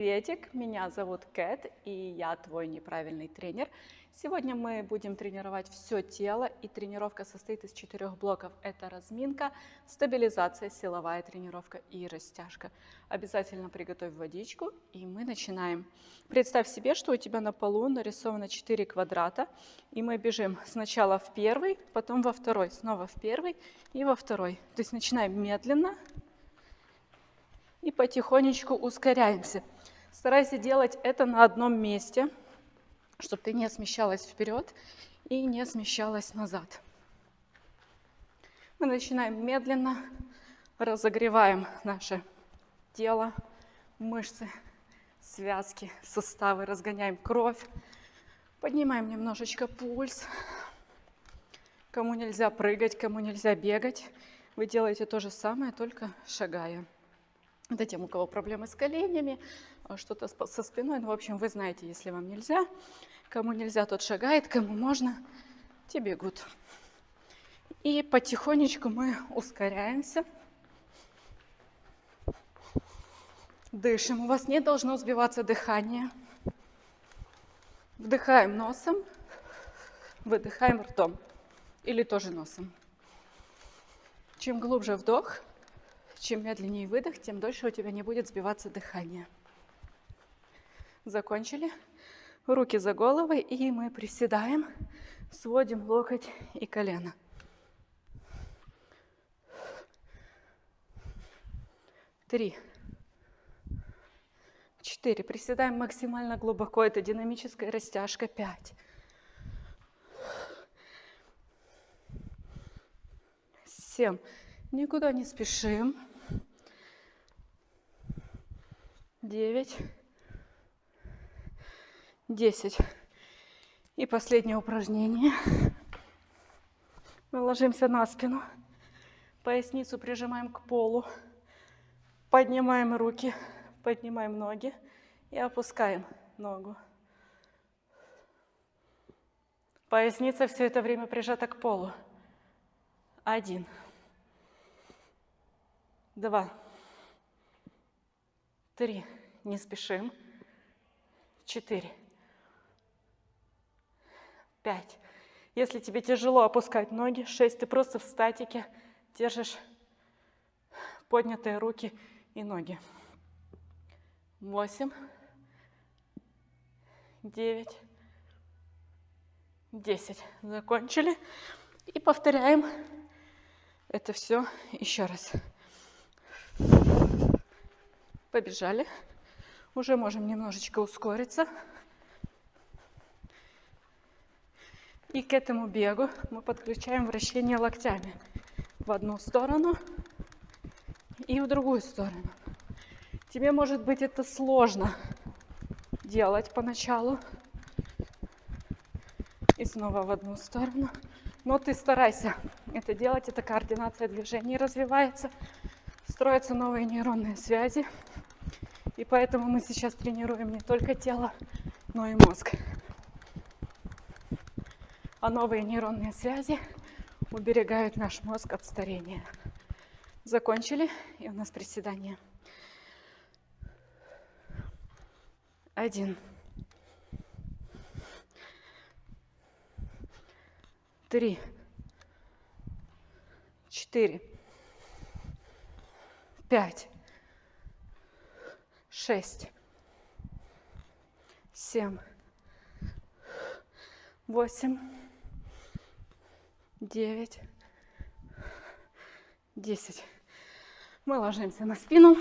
Приветик, меня зовут Кэт, и я твой неправильный тренер. Сегодня мы будем тренировать все тело, и тренировка состоит из четырех блоков. Это разминка, стабилизация, силовая тренировка и растяжка. Обязательно приготовь водичку, и мы начинаем. Представь себе, что у тебя на полу нарисовано 4 квадрата, и мы бежим сначала в первый, потом во второй, снова в первый и во второй. То есть начинаем медленно и потихонечку ускоряемся. Старайся делать это на одном месте, чтобы ты не смещалась вперед и не смещалась назад. Мы начинаем медленно, разогреваем наше тело, мышцы, связки, суставы, разгоняем кровь, поднимаем немножечко пульс. Кому нельзя прыгать, кому нельзя бегать, вы делаете то же самое, только шагая. Это тем, у кого проблемы с коленями, что-то со спиной. Ну, в общем, вы знаете, если вам нельзя. Кому нельзя, тот шагает, кому можно, те бегут. И потихонечку мы ускоряемся. Дышим. У вас не должно сбиваться дыхание. Вдыхаем носом, выдыхаем ртом. Или тоже носом. Чем глубже вдох, чем медленнее выдох, тем дольше у тебя не будет сбиваться дыхание. Закончили. Руки за головой, и мы приседаем, сводим локоть и колено. Три. Четыре. Приседаем максимально глубоко. Это динамическая растяжка. Пять. Семь. Никуда не спешим. девять, десять. И последнее упражнение. Мы ложимся на спину, поясницу прижимаем к полу, поднимаем руки, поднимаем ноги и опускаем ногу. Поясница все это время прижата к полу. Один. Два. Три не спешим. Четыре. Пять. Если тебе тяжело опускать ноги, шесть. Ты просто в статике держишь поднятые руки и ноги. Восемь. Девять. Десять. Закончили. И повторяем это все еще раз. Побежали. Уже можем немножечко ускориться. И к этому бегу мы подключаем вращение локтями в одну сторону и в другую сторону. Тебе, может быть, это сложно делать поначалу. И снова в одну сторону. Но ты старайся это делать, это координация движений развивается, строятся новые нейронные связи. И поэтому мы сейчас тренируем не только тело, но и мозг. А новые нейронные связи уберегают наш мозг от старения. Закончили, и у нас приседание. Один. Три. Четыре. Пять шесть, семь, восемь, девять, десять. Мы ложимся на спину,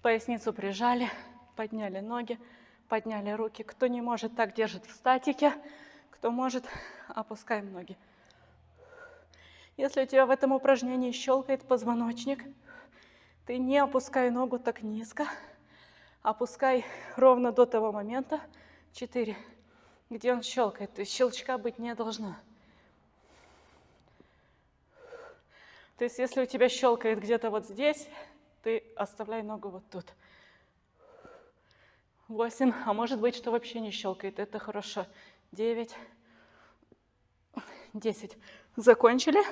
поясницу прижали, подняли ноги, подняли руки. Кто не может, так держит в статике. Кто может, опускаем ноги. Если у тебя в этом упражнении щелкает позвоночник, ты не опускай ногу так низко. Опускай ровно до того момента, 4, где он щелкает. То есть щелчка быть не должно. То есть если у тебя щелкает где-то вот здесь, ты оставляй ногу вот тут. 8, а может быть, что вообще не щелкает. Это хорошо. 9, 10. Закончили.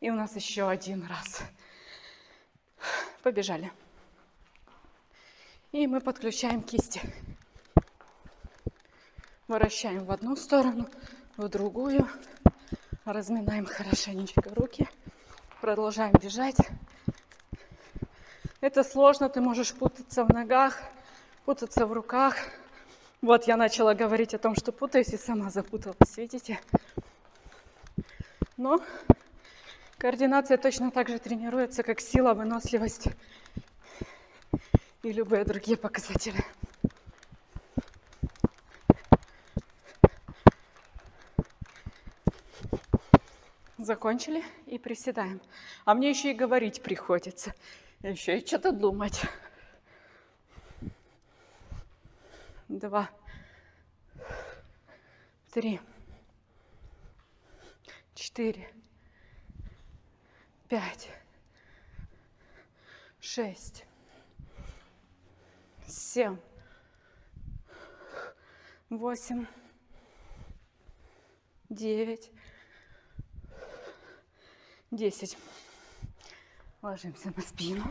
И у нас еще один раз. Побежали. И мы подключаем кисти. Вращаем в одну сторону, в другую. Разминаем хорошенечко руки. Продолжаем бежать. Это сложно, ты можешь путаться в ногах, путаться в руках. Вот я начала говорить о том, что путаюсь и сама запуталась, видите? Но координация точно так же тренируется, как сила, выносливость и любые другие показатели. Закончили и приседаем. А мне еще и говорить приходится. Еще и что-то думать. Два. Три. Четыре. Пять. Шесть семь, восемь, девять, десять. Ложимся на спину.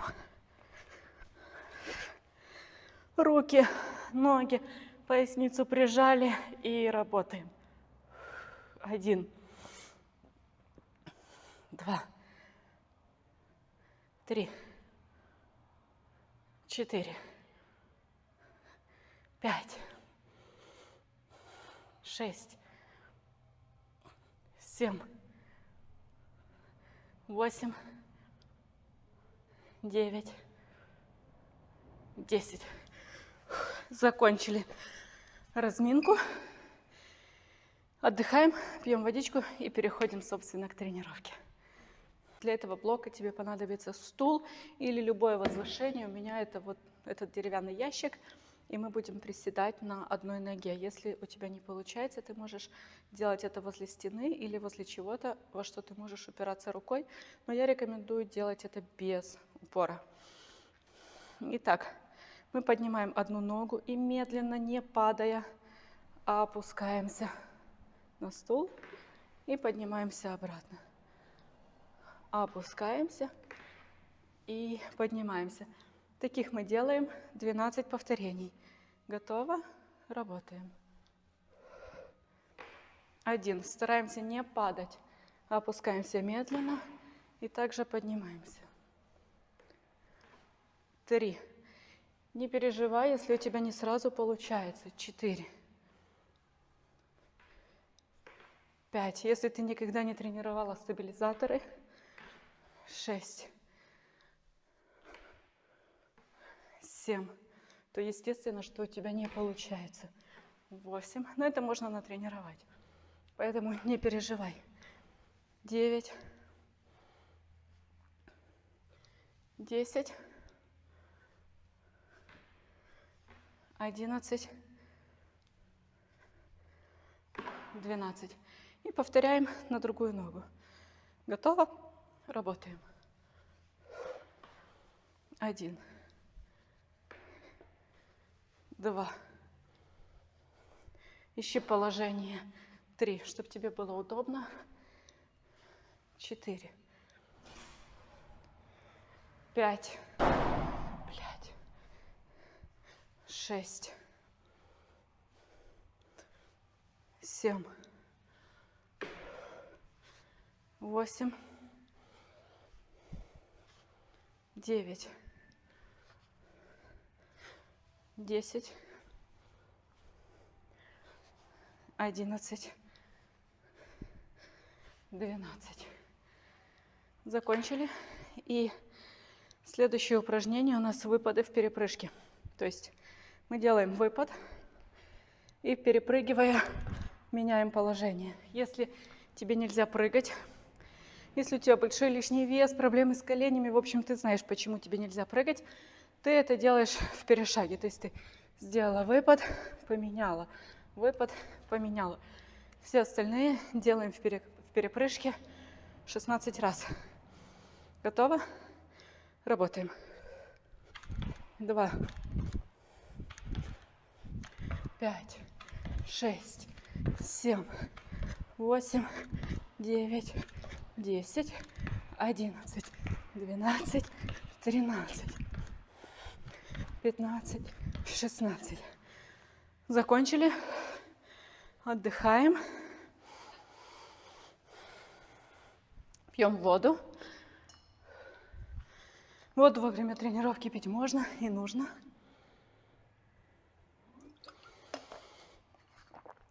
Руки, ноги, поясницу прижали и работаем. Один, два, три, четыре. Пять, шесть, семь, восемь, девять, десять. Закончили разминку. Отдыхаем, пьем водичку и переходим, собственно, к тренировке. Для этого блока тебе понадобится стул или любое возвышение. У меня это вот этот деревянный ящик – и мы будем приседать на одной ноге. Если у тебя не получается, ты можешь делать это возле стены или возле чего-то, во что ты можешь упираться рукой, но я рекомендую делать это без упора. Итак, мы поднимаем одну ногу и медленно, не падая, опускаемся на стул и поднимаемся обратно. Опускаемся и поднимаемся. Таких мы делаем 12 повторений. Готово? Работаем. Один. Стараемся не падать. Опускаемся медленно и также поднимаемся. Три. Не переживай, если у тебя не сразу получается. Четыре. Пять. Если ты никогда не тренировала стабилизаторы. Шесть. 7, то естественно, что у тебя не получается. 8, но это можно натренировать. Поэтому не переживай. 9, 10, 11, 12. И повторяем на другую ногу. Готово? Работаем. Один два. Ищи положение три, чтобы тебе было удобно. Четыре. Пять. Блять. Шесть. Семь. Восемь. Девять десять, одиннадцать, двенадцать. Закончили. И следующее упражнение у нас выпады в перепрыжке. То есть мы делаем выпад и перепрыгивая меняем положение. Если тебе нельзя прыгать, если у тебя большой лишний вес, проблемы с коленями, в общем, ты знаешь, почему тебе нельзя прыгать, ты это делаешь в перешаге. То есть ты сделала выпад, поменяла, выпад, поменяла. Все остальные делаем в, пере, в перепрыжке 16 раз. Готово? Работаем. Два, пять, шесть, семь, восемь, девять, десять, одиннадцать, двенадцать, тринадцать. 15, 16. Закончили. Отдыхаем. Пьем воду. Воду во время тренировки пить можно и нужно.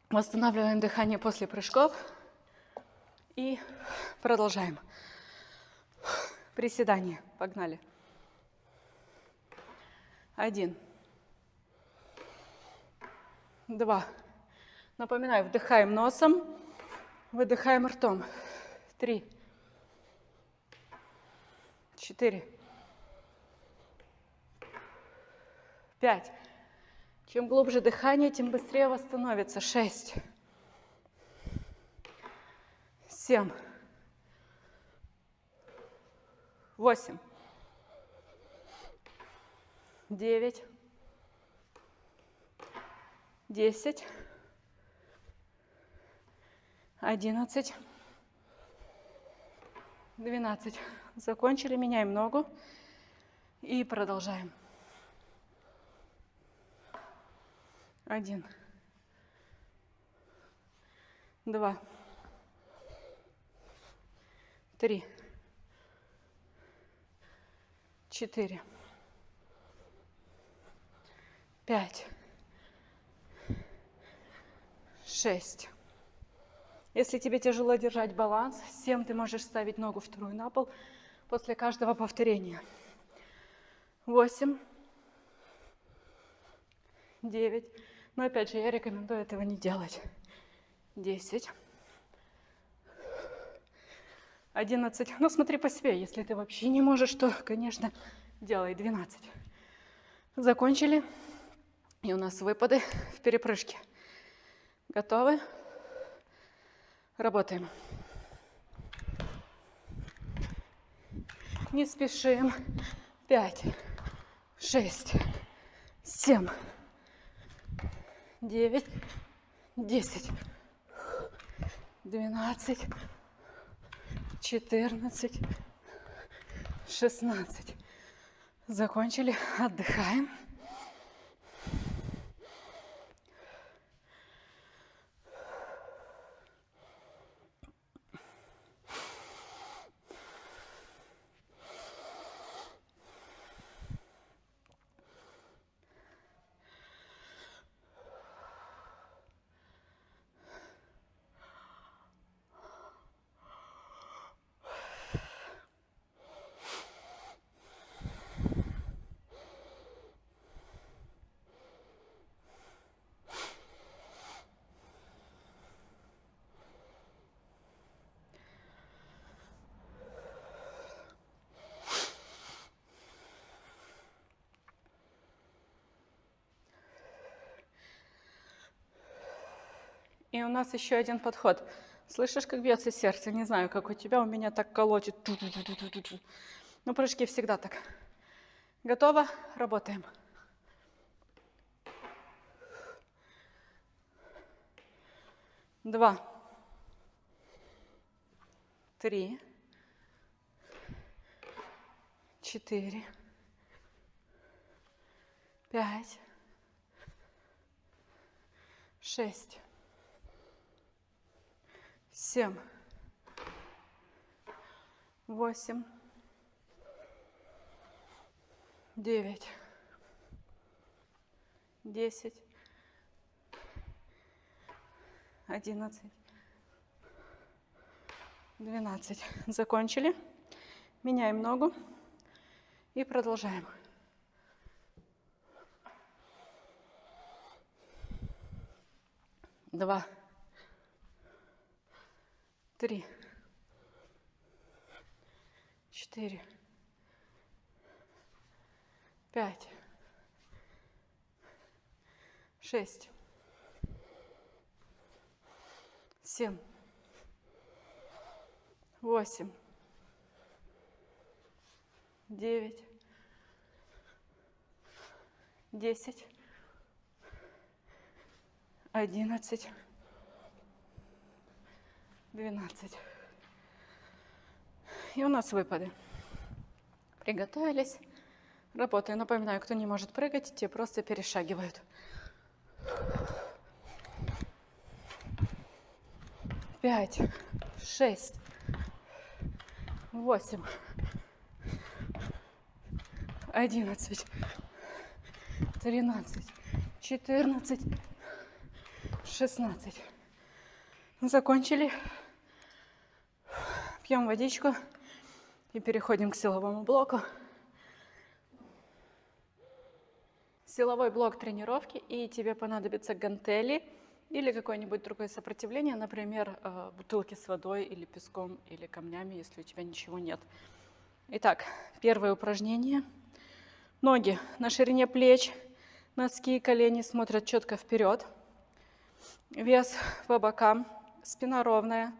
Восстанавливаем дыхание после прыжков. И продолжаем. Приседание. Погнали. Один. Два. Напоминаю, вдыхаем носом, выдыхаем ртом. Три. Четыре. Пять. Чем глубже дыхание, тем быстрее восстановится. Шесть. Семь. Восемь. Девять. Десять. Одиннадцать. Двенадцать. Закончили, меняем ногу и продолжаем. Один. Два. Три. Четыре. Пять. Шесть. Если тебе тяжело держать баланс, семь ты можешь ставить ногу вторую на пол после каждого повторения. Восемь. Девять. Но опять же, я рекомендую этого не делать. 10. 11. Ну, смотри по себе. Если ты вообще не можешь, то, конечно, делай 12. Закончили. И у нас выпады в перепрыжке. Готовы? Работаем. Не спешим. 5, 6, 7, девять, десять, двенадцать, четырнадцать, шестнадцать. Закончили, отдыхаем. И у нас еще один подход. Слышишь, как бьется сердце? Не знаю, как у тебя, у меня так колотит. Ну, прыжки всегда так. Готово? Работаем. Два. Три. Четыре. Пять. Шесть семь, восемь, девять, десять, одиннадцать, двенадцать. Закончили. Меняем ногу и продолжаем. Два три, четыре, пять, шесть, семь, восемь, девять, десять, одиннадцать, 12. И у нас выпады. Приготовились. Работаю. Напоминаю, кто не может прыгать, те просто перешагивают. Пять, шесть, восемь, одиннадцать, тринадцать, четырнадцать, шестнадцать. Закончили. Пьем водичку и переходим к силовому блоку. Силовой блок тренировки, и тебе понадобятся гантели или какое-нибудь другое сопротивление, например, э, бутылки с водой или песком или камнями, если у тебя ничего нет. Итак, первое упражнение. Ноги на ширине плеч, носки и колени смотрят четко вперед. Вес по бокам, спина ровная.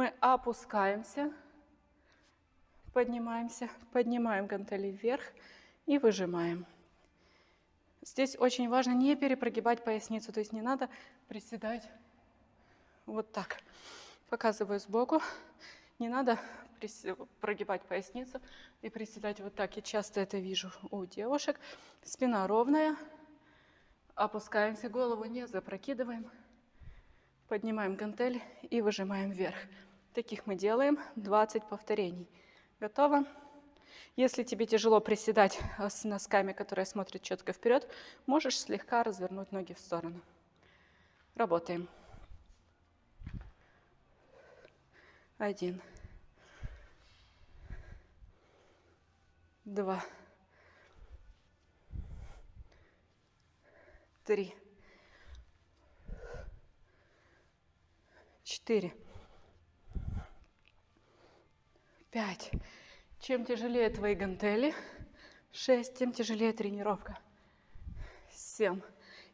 Мы опускаемся, поднимаемся, поднимаем гантели вверх и выжимаем. Здесь очень важно не перепрогибать поясницу, то есть не надо приседать вот так. Показываю сбоку. Не надо прогибать поясницу и приседать вот так. Я часто это вижу у девушек. Спина ровная. Опускаемся, голову не запрокидываем. Поднимаем гантель и выжимаем вверх. Таких мы делаем 20 повторений. Готово? Если тебе тяжело приседать э, с носками, которые смотрят четко вперед, можешь слегка развернуть ноги в сторону. Работаем. Один. Два. Три. Четыре. Пять. Чем тяжелее твои гантели, 6, тем тяжелее тренировка. 7.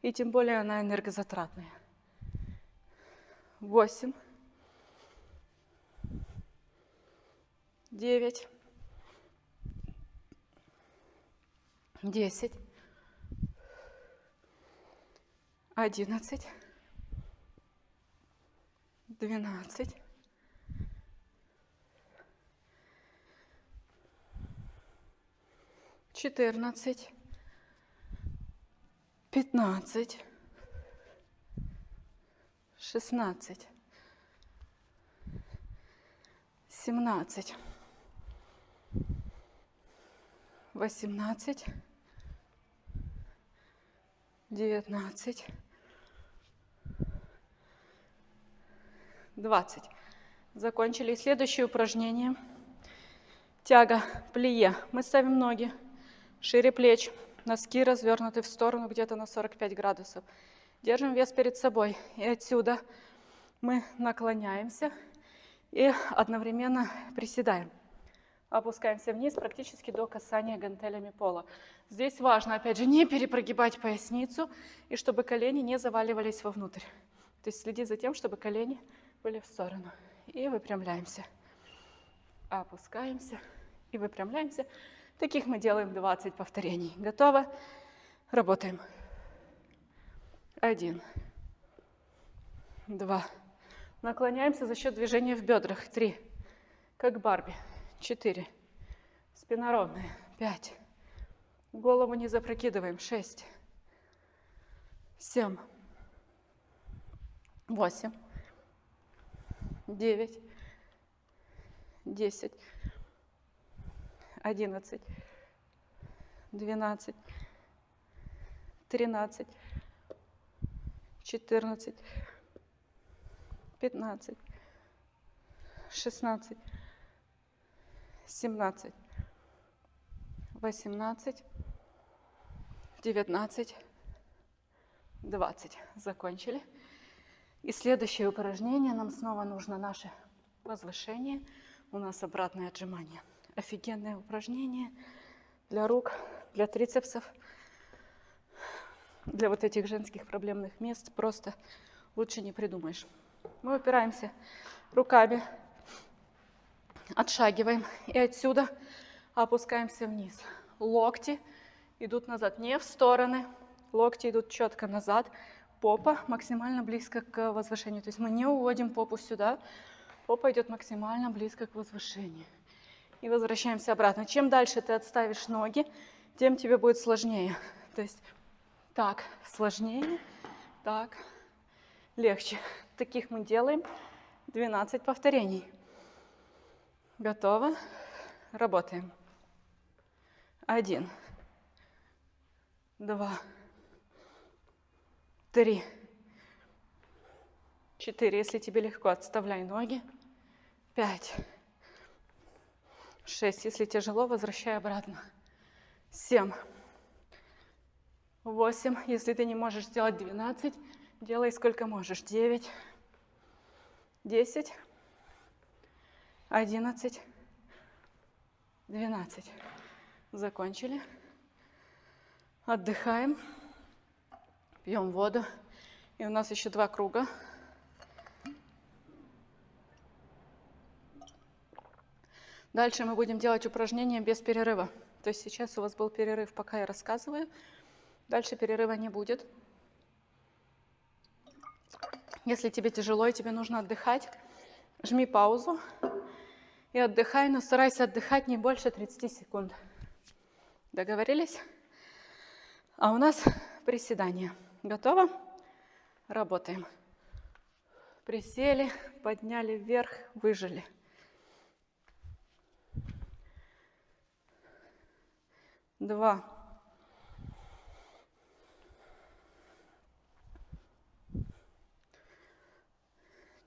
И тем более она энергозатратная. 8. 9. 10. 11. 12. Четырнадцать, пятнадцать, шестнадцать, семнадцать, восемнадцать, девятнадцать, двадцать. Закончили. Следующее упражнение. Тяга, плие. Мы ставим ноги Шире плеч, носки развернуты в сторону где-то на 45 градусов. Держим вес перед собой. И отсюда мы наклоняемся и одновременно приседаем. Опускаемся вниз практически до касания гантелями пола. Здесь важно, опять же, не перепрогибать поясницу и чтобы колени не заваливались вовнутрь. То есть следи за тем, чтобы колени были в сторону. И выпрямляемся. Опускаемся и выпрямляемся. Таких мы делаем 20 повторений. Готово? Работаем. Один. Два. Наклоняемся за счет движения в бедрах. Три. Как Барби. Четыре. Спина ровная. Пять. Голову не запрокидываем. Шесть. Семь. Восемь. Девять. Десять одиннадцать, двенадцать, тринадцать, четырнадцать, пятнадцать, шестнадцать, семнадцать, восемнадцать, девятнадцать, двадцать. Закончили. И следующее упражнение нам снова нужно наше возвышение. У нас обратное отжимание офигенное упражнение для рук, для трицепсов, для вот этих женских проблемных мест. Просто лучше не придумаешь. Мы упираемся руками, отшагиваем и отсюда опускаемся вниз. Локти идут назад, не в стороны, локти идут четко назад, попа максимально близко к возвышению. То есть мы не уводим попу сюда, попа идет максимально близко к возвышению и возвращаемся обратно. Чем дальше ты отставишь ноги, тем тебе будет сложнее. То есть так сложнее, так легче. Таких мы делаем 12 повторений. Готово? Работаем. Один, два, три, четыре. Если тебе легко, отставляй ноги. Пять, шесть. Если тяжело, возвращай обратно. Семь, восемь. Если ты не можешь сделать 12, делай сколько можешь. Девять, десять, одиннадцать, двенадцать. Закончили. Отдыхаем. Пьем воду. И у нас еще два круга. Дальше мы будем делать упражнения без перерыва. То есть сейчас у вас был перерыв, пока я рассказываю. Дальше перерыва не будет. Если тебе тяжело и тебе нужно отдыхать, жми паузу и отдыхай, но старайся отдыхать не больше 30 секунд. Договорились? А у нас приседание. Готово? Работаем. Присели, подняли вверх, выжили. Два.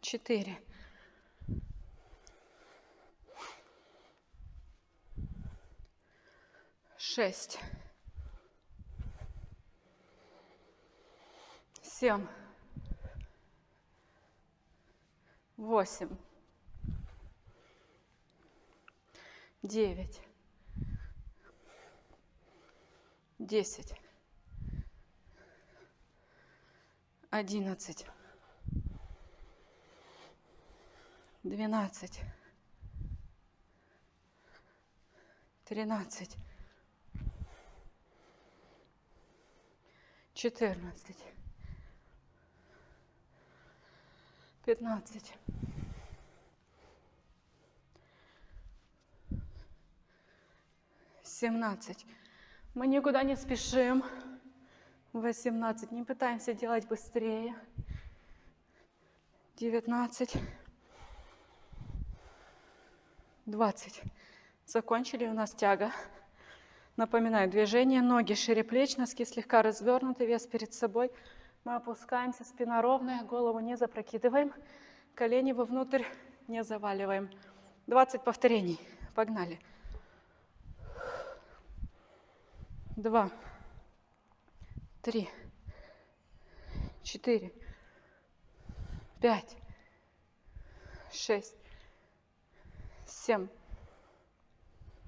Четыре. Шесть. Семь. Восемь. Девять. Десять. Одиннадцать. Двенадцать. Тринадцать. Четырнадцать. Пятнадцать. Семнадцать. Мы никуда не спешим. 18. Не пытаемся делать быстрее. 19. 20. Закончили у нас тяга. Напоминаю, движение, ноги шире плеч, носки слегка развернуты, вес перед собой. Мы опускаемся, спина ровная, голову не запрокидываем, колени вовнутрь не заваливаем. 20 повторений. Погнали. Два, три, четыре, пять, шесть, семь,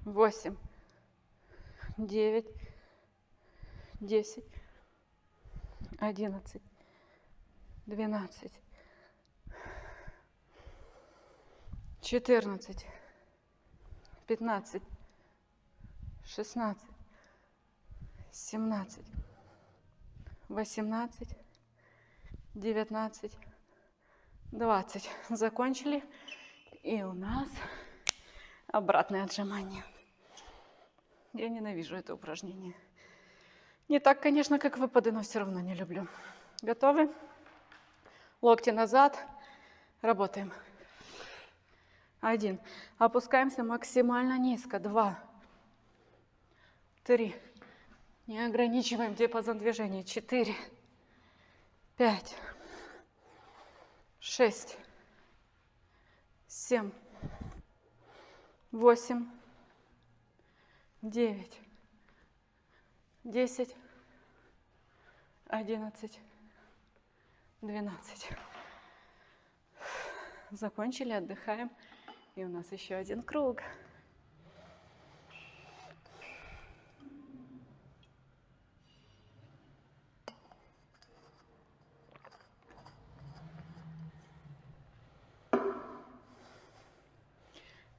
восемь, девять, десять, одиннадцать, двенадцать, четырнадцать, пятнадцать, шестнадцать, семнадцать, восемнадцать, девятнадцать, двадцать. Закончили. И у нас обратное отжимание. Я ненавижу это упражнение. Не так, конечно, как выпады, но все равно не люблю. Готовы? Локти назад. Работаем. Один. Опускаемся максимально низко. Два. Три. Не ограничиваем диапазон движения. Четыре. Пять. Шесть. Семь. Восемь. Девять. Десять. Одиннадцать. Двенадцать. Закончили, отдыхаем. И у нас еще один круг.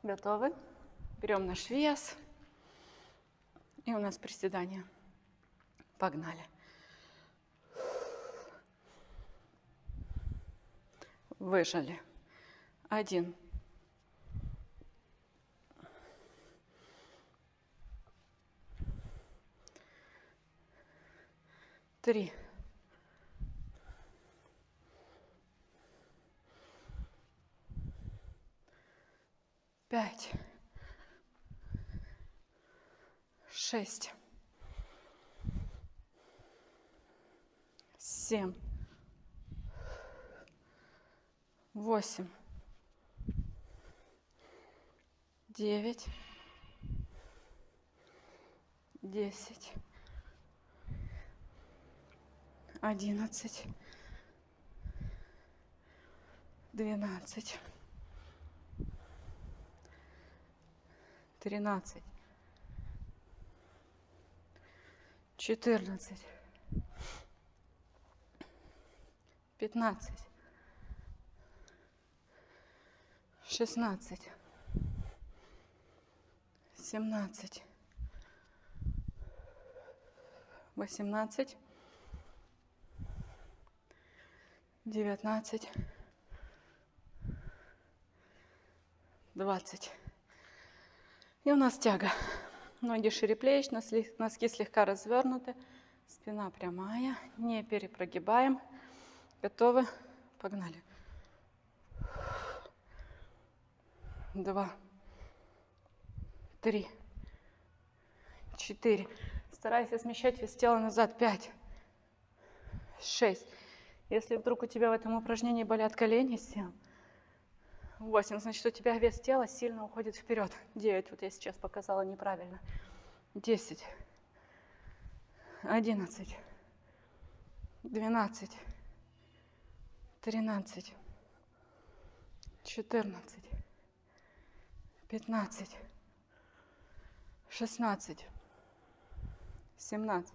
Готовы? Берем наш вес. И у нас приседание. Погнали. Выжали. Один. Три. Пять, шесть, семь, восемь, девять, десять, одиннадцать, двенадцать, тринадцать, четырнадцать, пятнадцать, шестнадцать, семнадцать, восемнадцать, девятнадцать, двадцать. И у нас тяга. Ноги шире плеч, носки слегка развернуты, спина прямая, не перепрогибаем. Готовы? Погнали. Два, три, четыре. Старайся смещать вес тела назад. Пять, шесть. Если вдруг у тебя в этом упражнении болят колени, сел. 8, значит, у тебя вес тела сильно уходит вперед. 9, вот я сейчас показала неправильно. 10, 11, 12, 13, 14, 15, 16, 17,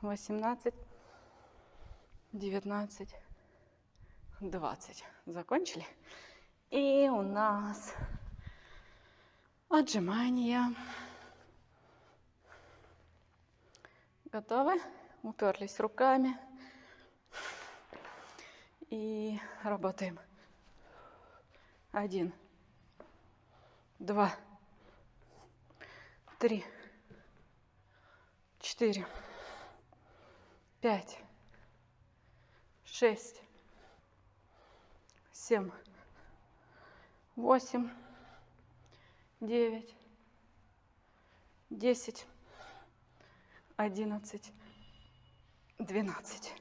18, 19, двадцать. Закончили? И у нас отжимания. Готовы? Уперлись руками. И работаем. Один, два, три, четыре, пять, шесть, семь, восемь, девять, десять, одиннадцать, двенадцать.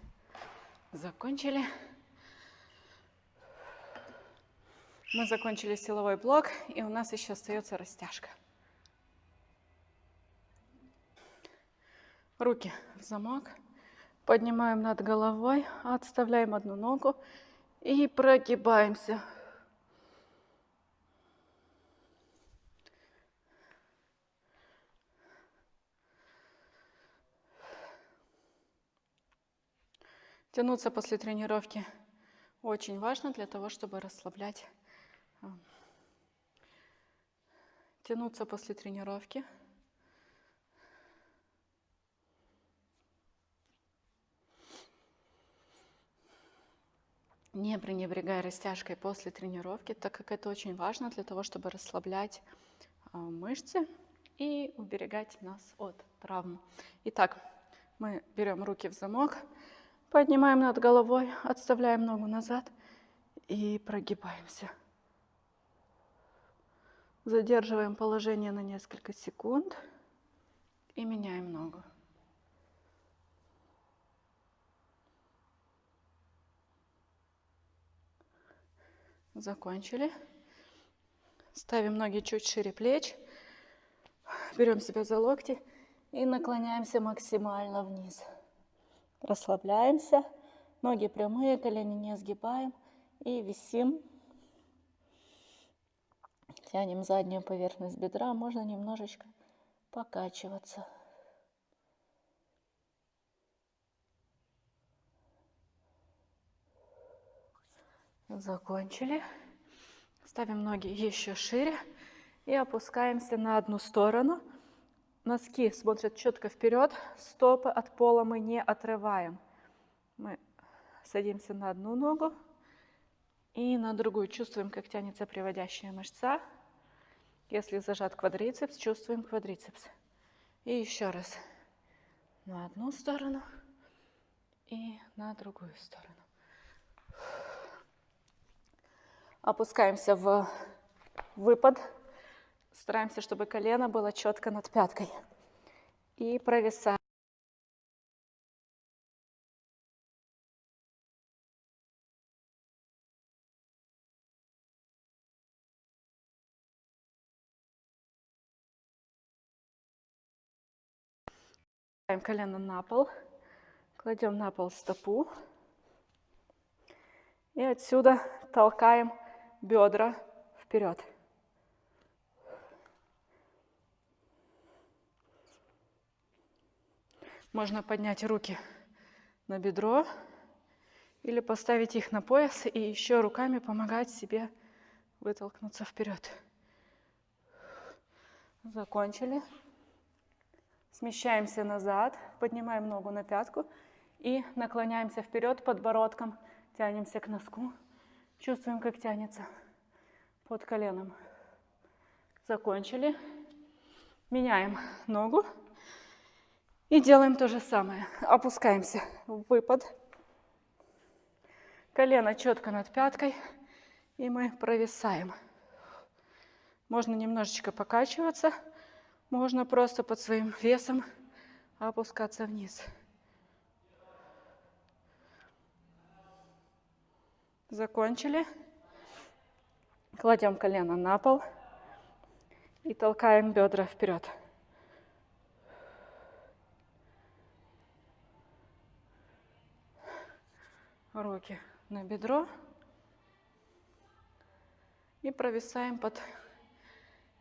Закончили. Мы закончили силовой блок, и у нас еще остается растяжка. Руки в замок. Поднимаем над головой, отставляем одну ногу и прогибаемся. Тянуться после тренировки очень важно для того, чтобы расслаблять Тянуться после тренировки. Не пренебрегая растяжкой после тренировки, так как это очень важно для того, чтобы расслаблять а, мышцы и уберегать нас от травм. Итак, мы берем руки в замок, поднимаем над головой, отставляем ногу назад и прогибаемся. Задерживаем положение на несколько секунд и меняем ногу. Закончили. Ставим ноги чуть шире плеч. Берем себя за локти и наклоняемся максимально вниз. Расслабляемся. Ноги прямые, колени не сгибаем. И висим Тянем заднюю поверхность бедра, можно немножечко покачиваться. Закончили. Ставим ноги еще шире и опускаемся на одну сторону. Носки смотрят четко вперед, стопы от пола мы не отрываем. Мы садимся на одну ногу и на другую. Чувствуем, как тянется приводящая мышца. Если зажат квадрицепс, чувствуем квадрицепс. И еще раз. на одну сторону и на другую сторону. Опускаемся в выпад. Стараемся, чтобы колено было четко над пяткой. И провисаем. Ставим колено на пол, кладем на пол стопу и отсюда толкаем бедра вперед. Можно поднять руки на бедро или поставить их на пояс и еще руками помогать себе вытолкнуться вперед. Закончили. Смещаемся назад, поднимаем ногу на пятку и наклоняемся вперед подбородком, тянемся к носку. Чувствуем, как тянется под коленом. Закончили. Меняем ногу и делаем то же самое. Опускаемся в выпад. Колено четко над пяткой. И мы провисаем. Можно немножечко покачиваться. Можно просто под своим весом опускаться вниз. Закончили. Кладем колено на пол и толкаем бедра вперед. Руки на бедро и провисаем под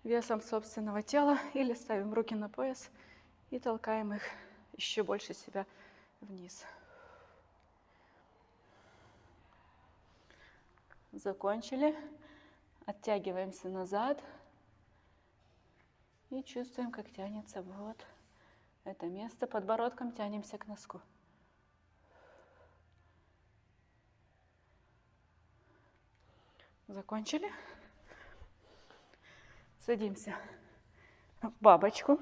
весом собственного тела или ставим руки на пояс и толкаем их еще больше себя вниз. Закончили. Оттягиваемся назад. И чувствуем, как тянется вот это место. Подбородком тянемся к носку. Закончили. Садимся в бабочку.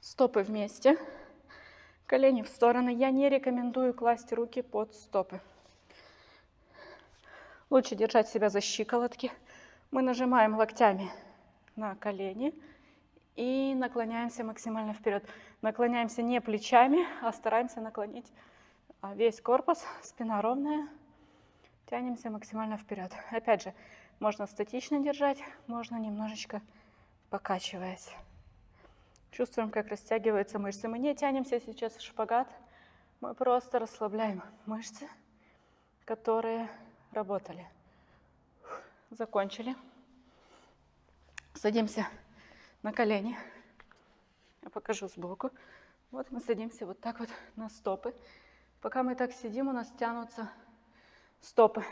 Стопы вместе. Колени в стороны. Я не рекомендую класть руки под стопы. Лучше держать себя за щиколотки. Мы нажимаем локтями на колени и наклоняемся максимально вперед. Наклоняемся не плечами, а стараемся наклонить а, весь корпус, спина ровная. Тянемся максимально вперед. Опять же, можно статично держать, можно немножечко покачиваясь. Чувствуем, как растягиваются мышцы. Мы не тянемся сейчас в шпагат, мы просто расслабляем мышцы, которые работали. Закончили. Садимся на колени. Я покажу сбоку. Вот мы садимся вот так вот на стопы. Пока мы так сидим, у нас тянутся стопы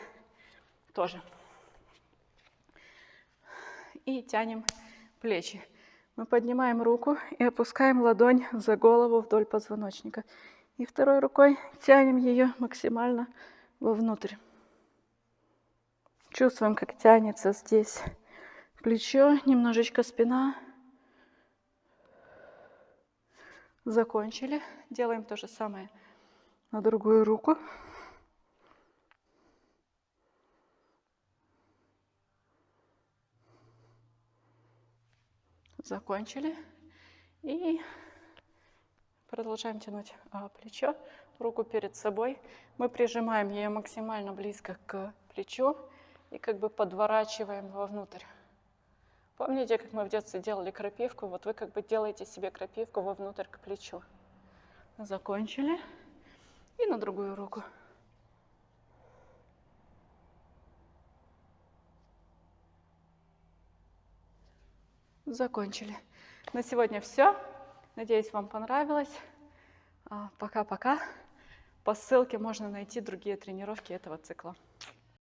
тоже. И тянем плечи. Мы поднимаем руку и опускаем ладонь за голову вдоль позвоночника. И второй рукой тянем ее максимально вовнутрь. Чувствуем, как тянется здесь плечо, немножечко спина. Закончили. Делаем то же самое на другую руку. Закончили. И продолжаем тянуть а, плечо, руку перед собой. Мы прижимаем ее максимально близко к плечу и как бы подворачиваем вовнутрь. Помните, как мы в детстве делали крапивку? Вот вы как бы делаете себе крапивку вовнутрь к плечу. Закончили. И на другую руку. Закончили. На сегодня все. Надеюсь, вам понравилось. А, пока-пока. По ссылке можно найти другие тренировки этого цикла.